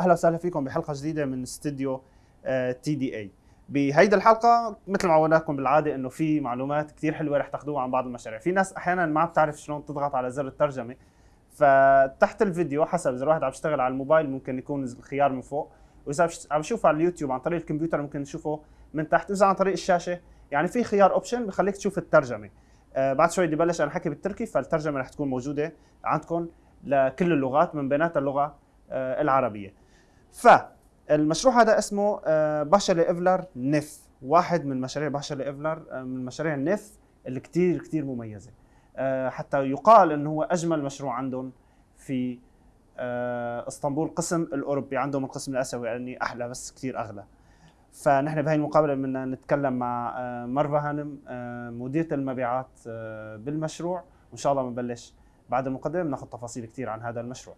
أهلا وسهلا فيكم بحلقة جديدة من استديو تي دي اي بهيدي الحلقة مثل ما عودناكم بالعادة إنه في معلومات كثير حلوة رح تاخذوها عن بعض المشاريع. في ناس أحيانا ما بتعرف شلون تضغط على زر الترجمة فتحت الفيديو حسب إذا الواحد عم يشتغل على الموبايل ممكن يكون الخيار من فوق وإذا عم يشوفه على اليوتيوب عن طريق الكمبيوتر ممكن نشوفه من تحت وإذا عن طريق الشاشة. يعني في خيار اوبشن بخليك تشوف الترجمة. آه بعد شوي بدي بلش أنا حكي بالتركي فالترجمة رح تكون موجودة عندكم لكل اللغات من بيناتها اللغة آه العربية. فالمشروع هذا اسمه آه باشا إيفلر نف واحد من مشاريع باشا إيفلر آه من مشاريع النف اللي كتير كتير مميزة. آه حتى يقال إنه هو أجمل مشروع عندهم في إسطنبول قسم الأوروبي. عندهم القسم الآسيوي يعني أحلى بس كتير أغلى. فنحن بهي المقابلة بدنا نتكلم مع مروه هانم مديره المبيعات بالمشروع. وإن شاء الله بنبلش بعد المقدمة بناخذ تفاصيل كثير عن هذا المشروع.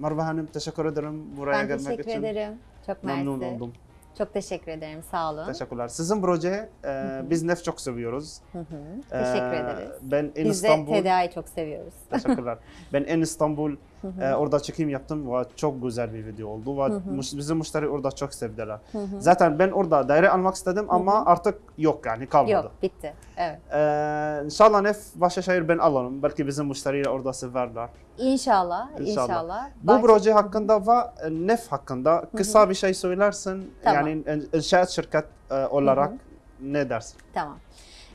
Merhaba hanım, teşekkür ederim buraya Ben gelmek teşekkür için. ederim. Çok Memnun mersi. oldum. Çok teşekkür ederim. Sağ olun. Teşekkürler. Sizin proje e, biz nef çok seviyoruz. Hı hı. E, Teşekkür ederiz. Ben en Biz de İstanbul. tedavi çok seviyoruz. Teşekkürler. ben en İstanbul Hı hı. e, orada çekim yaptım ve çok güzel bir video oldu ve Hı hı. bizim müşteri orada çok sevdiler. Hı hı. Zaten ben orada daire almak istedim ama artık yok yani kalmadı. Yok bitti. Evet. Ee, inşallah nef Başakşehir ben alırım. Belki bizim müşteriler orada severler. İnşallah. İnşallah. İnşallah. Bu proje hakkında ve nef hakkında kısa bir şey söylersin. Tamam. Yani in- inşaat şirket e, olarak ne dersin? Tamam.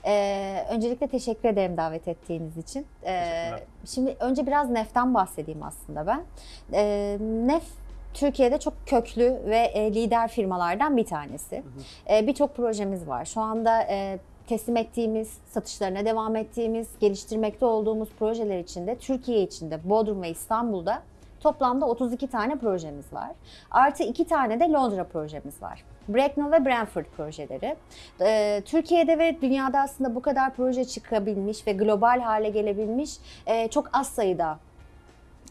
Ee, öncelikle teşekkür ederim davet ettiğiniz için. Ee, şimdi önce biraz NEF'ten bahsedeyim aslında ben. Ee, NEF Türkiye'de çok köklü ve e, lider firmalardan bir tanesi. Ee, Birçok projemiz var. Şu anda e, teslim ettiğimiz, satışlarına devam ettiğimiz, geliştirmekte olduğumuz projeler içinde Türkiye içinde Bodrum ve İstanbul'da toplamda 32 tane projemiz var. Artı 2 tane de Londra projemiz var. Bracknell ve Brentford projeleri. Ee, Türkiye'de ve dünyada aslında bu kadar proje çıkabilmiş ve global hale gelebilmiş e, çok az sayıda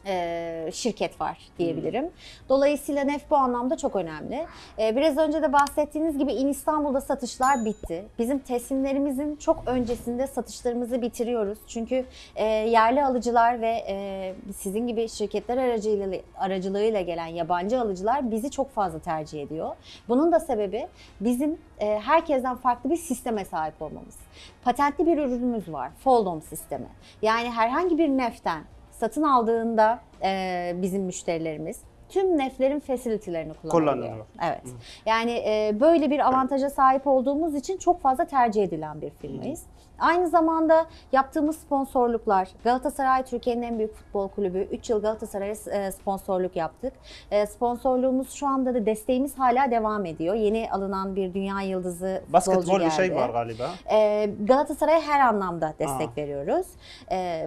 e, şirket var diyebilirim. Dolayısıyla NEF bu anlamda çok önemli. E, biraz önce de bahsettiğiniz gibi İn İstanbul'da satışlar bitti. Bizim teslimlerimizin çok öncesinde satışlarımızı bitiriyoruz. Çünkü e, yerli alıcılar ve e, sizin gibi şirketler aracılığıyla, aracılığıyla gelen yabancı alıcılar bizi çok fazla tercih ediyor. Bunun da sebebi bizim e, herkesten farklı bir sisteme sahip olmamız. Patentli bir ürünümüz var, Foldom sistemi. Yani herhangi bir neften satın aldığında e, bizim müşterilerimiz tüm neflerin facility'lerini. Kullanıyorlar. Evet. Yani e, böyle bir avantaja sahip olduğumuz için çok fazla tercih edilen bir firmayız. Aynı zamanda yaptığımız sponsorluklar, Galatasaray Türkiye'nin en büyük futbol kulübü. 3 yıl Galatasaray'a e, sponsorluk yaptık. E, Sponsorluğumuz şu anda da desteğimiz hala devam ediyor. Yeni alınan bir dünya yıldızı Basketbol bir şey var galiba. Ee, Galatasaray'a her anlamda destek Aa. veriyoruz.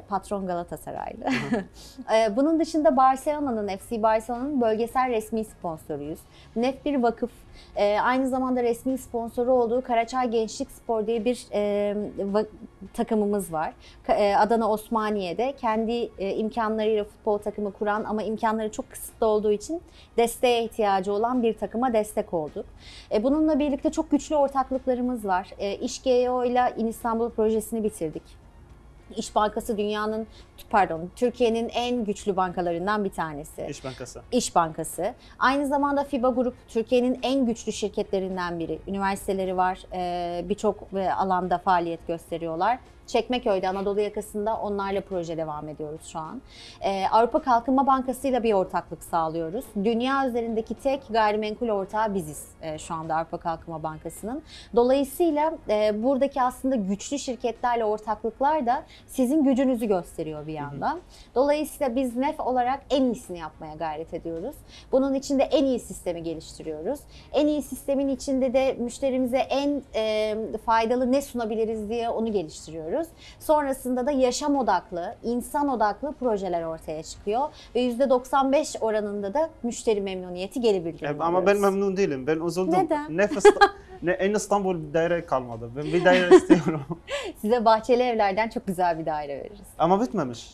Patron Galatasaraylı. Bunun dışında Barcelona'nın, FC Barcelona'nın bölgesel resmi sponsoruyuz. NEF bir vakıf. Aynı zamanda resmi sponsoru olduğu Karaçay Gençlik Spor diye bir e, va- takımımız var. E, Adana Osmaniye'de kendi e, imkanlarıyla futbol takımı kuran ama imkanları çok kısıtlı olduğu için desteğe ihtiyacı olan bir takıma destek olduk. E, bununla birlikte çok güçlü ortaklıklarımız var. İş ile İstanbul projesini bitirdik. İş Bankası dünyanın, pardon, Türkiye'nin en güçlü bankalarından bir tanesi. İş Bankası. İş Bankası. Aynı zamanda FIBA Grup Türkiye'nin en güçlü şirketlerinden biri. Üniversiteleri var, birçok alanda faaliyet gösteriyorlar. Çekmeköy'de, Anadolu yakasında onlarla proje devam ediyoruz şu an. E, Avrupa Kalkınma Bankası ile bir ortaklık sağlıyoruz. Dünya üzerindeki tek gayrimenkul ortağı biziz e, şu anda Avrupa Kalkınma Bankası'nın. Dolayısıyla e, buradaki aslında güçlü şirketlerle ortaklıklar da sizin gücünüzü gösteriyor bir yandan. Dolayısıyla biz NEF olarak en iyisini yapmaya gayret ediyoruz. Bunun için de en iyi sistemi geliştiriyoruz. En iyi sistemin içinde de müşterimize en e, faydalı ne sunabiliriz diye onu geliştiriyoruz. Sonrasında da yaşam odaklı, insan odaklı projeler ortaya çıkıyor ve %95 oranında da müşteri memnuniyeti geri bildirim E, Ama ben alıyoruz. memnun değilim. Ben üzüldüm. Neden? Nefes, ne, en İstanbul bir daire kalmadı. Ben bir daire istiyorum. Size bahçeli evlerden çok güzel bir daire veririz. Ama bitmemiş.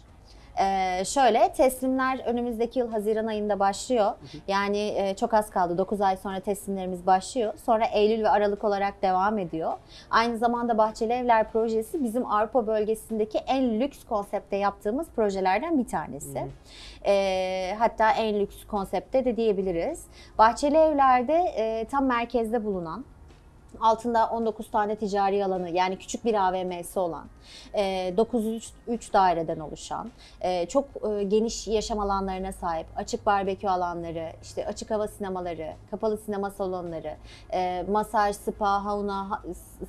Ee, şöyle teslimler önümüzdeki yıl Haziran ayında başlıyor. Yani e, çok az kaldı. 9 ay sonra teslimlerimiz başlıyor. Sonra Eylül ve Aralık olarak devam ediyor. Aynı zamanda Bahçeli Evler projesi bizim Avrupa bölgesindeki en lüks konsepte yaptığımız projelerden bir tanesi. Ee, hatta en lüks konsepte de diyebiliriz. Bahçeli Evler'de e, tam merkezde bulunan altında 19 tane ticari alanı yani küçük bir AVM'si olan, e, 903 daireden oluşan, e, çok e, geniş yaşam alanlarına sahip, açık barbekü alanları, işte açık hava sinemaları, kapalı sinema salonları, e, masaj, spa, hauna, ha-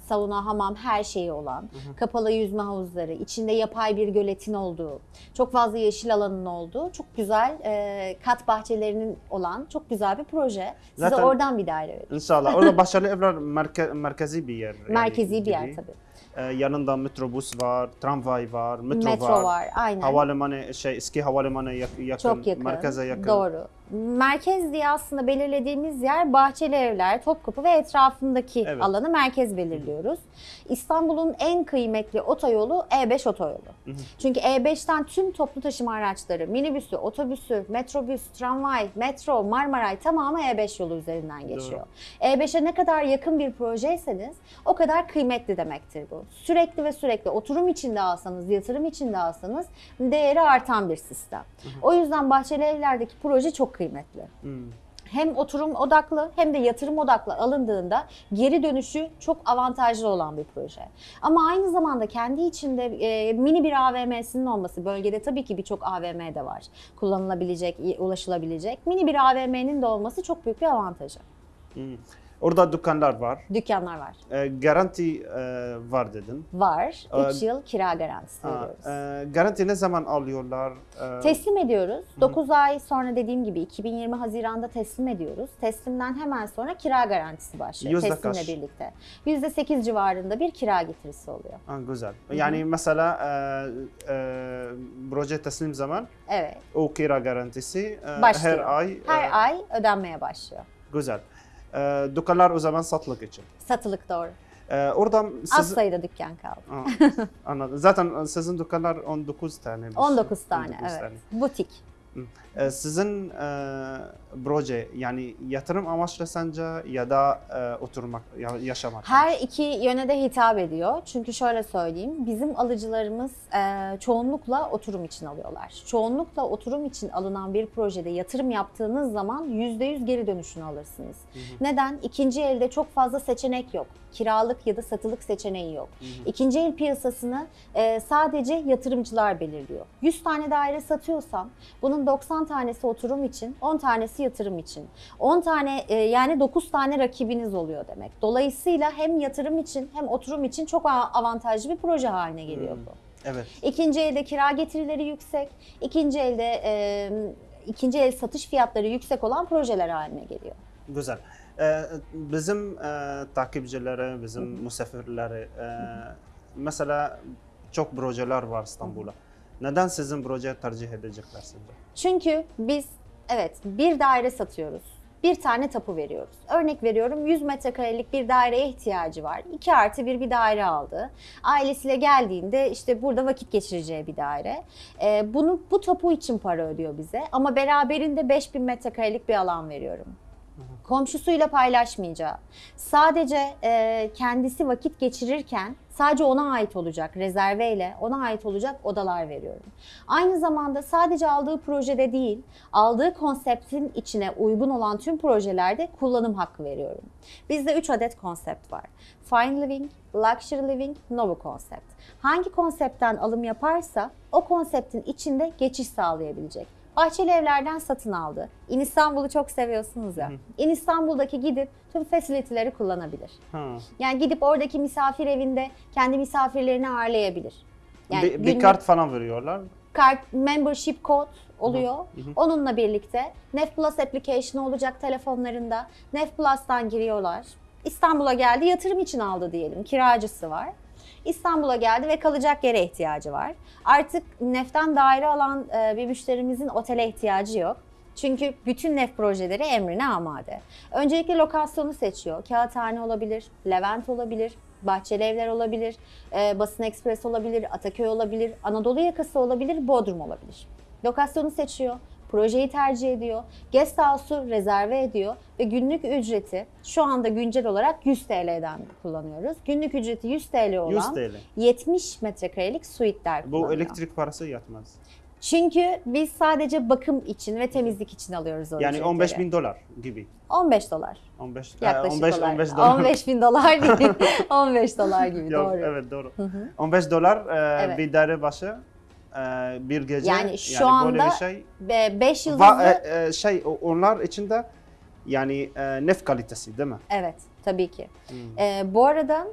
sauna, hamam her şeyi olan, kapalı yüzme havuzları, içinde yapay bir göletin olduğu, çok fazla yeşil alanın olduğu, çok güzel e, kat bahçelerinin olan çok güzel bir proje. Size Zaten- oradan bir daire verin. İnşallah. Orada Bahçeli Evler merke, merkezi bir yer. yani Merkezi bir yer tabii. Ee, yanında metrobüs var, tramvay var, metro, Metro, var. var. aynen. Havalimanı şey eski havalimanı yak- yakın, Çok yakın. merkeze yakın. Doğru. Merkez diye aslında belirlediğimiz yer Bahçeli Evler, Topkapı ve etrafındaki Evet. alanı merkez belirliyoruz. İstanbul'un en kıymetli otoyolu E5 otoyolu. hı. Çünkü E5'ten tüm toplu taşıma araçları, minibüsü, otobüsü, metrobüs, tramvay, metro, Marmaray tamamı E5 yolu üzerinden geçiyor. E5'e ne kadar yakın bir projeyseniz o kadar kıymetli demektir bu. Sürekli ve sürekli oturum içinde alsanız, yatırım içinde alsanız değeri artan bir sistem. O yüzden Bahçeli Evler'deki proje çok kıymetli. Hmm. Hem oturum odaklı hem de yatırım odaklı alındığında geri dönüşü çok avantajlı olan bir proje. Ama aynı zamanda kendi içinde e, mini bir AVM'sinin olması, bölgede tabii ki birçok AVM de var. Kullanılabilecek, ulaşılabilecek. Mini bir AVM'nin de olması çok büyük bir avantajı. Hmm. Orada dükkanlar var. Dükkanlar var. Ee, garanti e, var dedin. Var. Ee, 3 yıl kira garantisi Ha, veriyoruz. e, garanti ne zaman alıyorlar? Ee, Teslim ediyoruz. 9 ay sonra dediğim gibi 2020 Haziran'da teslim ediyoruz. Teslimden hemen sonra kira garantisi başlıyor Yüzde teslimle kaç? birlikte. %8 civarında bir kira getirisi oluyor. ha, güzel. Yani mesela e, e, proje teslim zaman Evet. o kira garantisi e, her ay Her e, ay ödenmeye başlıyor. güzel. E, dükkanlar o zaman satılık için. Satılık doğru. E, orada Az siz, sayıda dükkan kaldı. Ha, anladım. Zaten sizin dükkanlar 19 tane. bir şey. 19 tane 19 evet. tane. Butik. E, sizin e, proje yani yatırım amaçlı sence ya da e, oturmak, ya, yaşamak? Her iki yöne de hitap ediyor. Çünkü şöyle söyleyeyim, bizim alıcılarımız çoğunlukla oturum için alıyorlar. Çoğunlukla oturum için alınan bir projede yatırım yaptığınız zaman %100 geri dönüşünü alırsınız. Neden? İkinci elde çok fazla seçenek yok. Kiralık ya da satılık seçeneği yok. İkinci el piyasasını e, sadece yatırımcılar belirliyor. 100 tane daire satıyorsam bunun 90 tanesi oturum için, 10 tanesi yatırım için. 10 tane e, yani 9 tane rakibiniz oluyor demek. Dolayısıyla hem yatırım için hem oturum için çok avantajlı bir proje haline geliyor bu. Evet. İkinci elde kira getirileri yüksek, ikinci elde e, ikinci el satış fiyatları yüksek olan projeler haline geliyor. Güzel. Ee, bizim e, takipçileri, bizim misafirleri, e, mesela çok projeler var İstanbul'da. Neden sizin projeyi tercih edecekler sence? Çünkü biz evet bir daire satıyoruz. Bir tane tapu veriyoruz. Örnek veriyorum 100 metrekarelik bir daireye ihtiyacı var. 2 artı bir bir daire aldı. Ailesiyle geldiğinde işte burada vakit geçireceği bir daire. Ee, bunu bu tapu için para ödüyor bize. Ama beraberinde 5000 metrekarelik bir alan veriyorum. Komşusuyla paylaşmayacağı, sadece e, kendisi vakit geçirirken sadece ona ait olacak rezerveyle ona ait olacak odalar veriyorum. Aynı zamanda sadece aldığı projede değil, aldığı konseptin içine uygun olan tüm projelerde kullanım hakkı veriyorum. Bizde 3 adet konsept var. Fine Living, Luxury Living, Novo Concept. Hangi konseptten alım yaparsa o konseptin içinde geçiş sağlayabilecek. Bahçeli evlerden satın aldı. İn İstanbul'u çok seviyorsunuz ya. İn İstanbul'daki gidip tüm facility'leri kullanabilir. Ha. Yani gidip oradaki misafir evinde kendi misafirlerini ağırlayabilir. Yani bir, bir günlük- kart falan veriyorlar. kart membership code oluyor. Hı hı. Onunla birlikte Nef Plus application olacak telefonlarında. Nef Plus'tan giriyorlar. İstanbul'a geldi, yatırım için aldı diyelim. Kiracısı var. İstanbul'a geldi ve kalacak yere ihtiyacı var. Artık Nef'ten daire alan e, bir müşterimizin otele ihtiyacı yok. Çünkü bütün Nef projeleri emrine amade. Öncelikle lokasyonu seçiyor. Kağıthane olabilir, Levent olabilir, Bahçeli Evler olabilir, e, Basın Ekspres olabilir, Ataköy olabilir, Anadolu yakası olabilir, Bodrum olabilir. Lokasyonu seçiyor, projeyi tercih ediyor, guest house'u rezerve ediyor ve günlük ücreti şu anda güncel olarak 100 TL'den kullanıyoruz. Günlük ücreti 100 TL olan 100 TL. 70 metrekarelik suite'ler Bu elektrik parası yatmaz. Çünkü biz sadece bakım için ve temizlik için alıyoruz o Yani ücretleri. 15 bin dolar gibi. 15 dolar. 15, Yaklaşık 15, olarak. 15 dolar. 15 bin dolar değil. 15 dolar gibi Yok, doğru. Evet doğru. Hı hı. 15 dolar e, Evet. bir daire başı bir gece. Yani şu böyle anda şey. 5 yıldızlı Va, e, e, şey onlar içinde yani e, nef kalitesi değil mi? Evet, tabii ki. Hmm. Ee, bu arada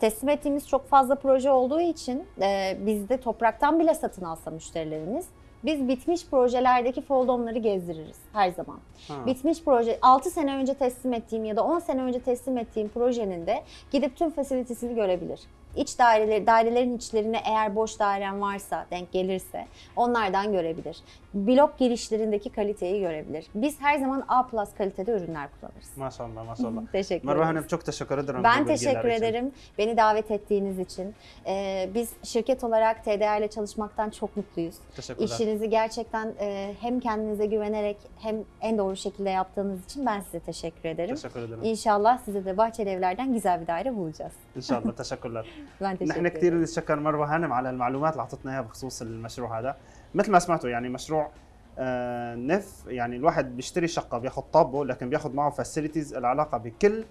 teslim ettiğimiz çok fazla proje olduğu için e, bizde topraktan bile satın alsa müşterilerimiz biz bitmiş projelerdeki foldomları gezdiririz her zaman. Ha. Bitmiş proje 6 sene önce teslim ettiğim ya da 10 sene önce teslim ettiğim projenin de gidip tüm fasilitesini görebilir. İç daireleri, dairelerin içlerine eğer boş dairem varsa, denk gelirse onlardan görebilir Blok girişlerindeki kaliteyi görebilir. Biz her zaman A+ kalitede ürünler kullanırız. Maşallah maşallah. Teşekkür Merve ederiz. Hanım çok teşekkür ederim. bu Ben bilgiler teşekkür için. ederim beni davet ettiğiniz için. Ee, biz şirket olarak TDA ile çalışmaktan çok mutluyuz. Teşekkürler. İşinizi gerçekten e, hem kendinize güvenerek hem en doğru şekilde yaptığınız için ben size teşekkür ederim. teşekkür ederim. İnşallah size de Bahçeli Evler'den güzel bir daire bulacağız. ان شاء الله تشكرler Ben teşekkür نحن كثير ederim. نتشكر مروه هانم على المعلومات اللي اعطتنا اياها بخصوص المشروع هذا مثل ما سمعتوا يعني مشروع آه، نف يعني الواحد بيشتري شقة بياخذ طابه لكن بياخذ معه فاسيلتيز العلاقة بكل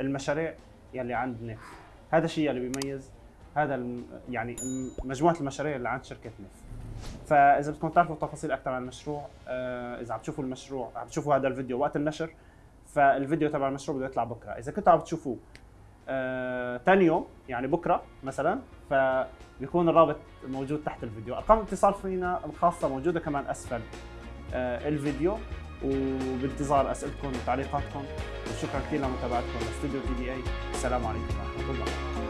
المشاريع يلي عند نف. هذا الشيء اللي بيميز هذا يعني مجموعة المشاريع اللي عند شركة نف. فإذا بدكم تعرفوا تفاصيل أكثر عن المشروع آه، إذا عم تشوفوا المشروع عم تشوفوا هذا الفيديو وقت النشر فالفيديو تبع المشروع بده يطلع بكرة. إذا كنتوا عم تشوفوه آه، تاني يوم يعني بكرة مثلا فبيكون الرابط موجود تحت الفيديو. أرقام الاتصال فينا الخاصة موجودة كمان أسفل آه، الفيديو. وبانتظار أسئلتكم وتعليقاتكم. وشكرا كثير لمتابعتكم. لاستوديو تي دي إي. السلام عليكم ورحمة الله.